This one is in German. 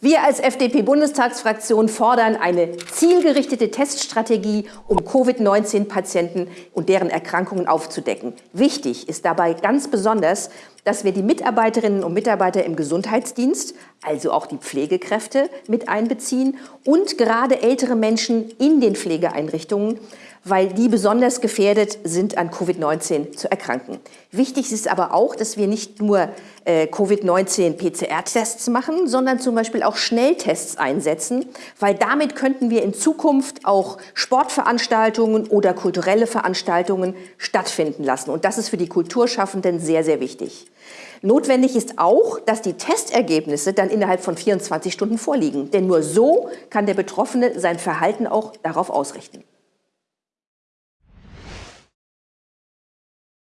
Wir als FDP-Bundestagsfraktion fordern eine zielgerichtete Teststrategie, um Covid-19-Patienten und deren Erkrankungen aufzudecken. Wichtig ist dabei ganz besonders, dass wir die Mitarbeiterinnen und Mitarbeiter im Gesundheitsdienst, also auch die Pflegekräfte, mit einbeziehen und gerade ältere Menschen in den Pflegeeinrichtungen, weil die besonders gefährdet sind, an Covid-19 zu erkranken. Wichtig ist aber auch, dass wir nicht nur äh, Covid-19-PCR-Tests machen, sondern zum Beispiel auch Schnelltests einsetzen, weil damit könnten wir in Zukunft auch Sportveranstaltungen oder kulturelle Veranstaltungen stattfinden lassen. Und das ist für die Kulturschaffenden sehr, sehr wichtig. Notwendig ist auch, dass die Testergebnisse dann innerhalb von 24 Stunden vorliegen. Denn nur so kann der Betroffene sein Verhalten auch darauf ausrichten.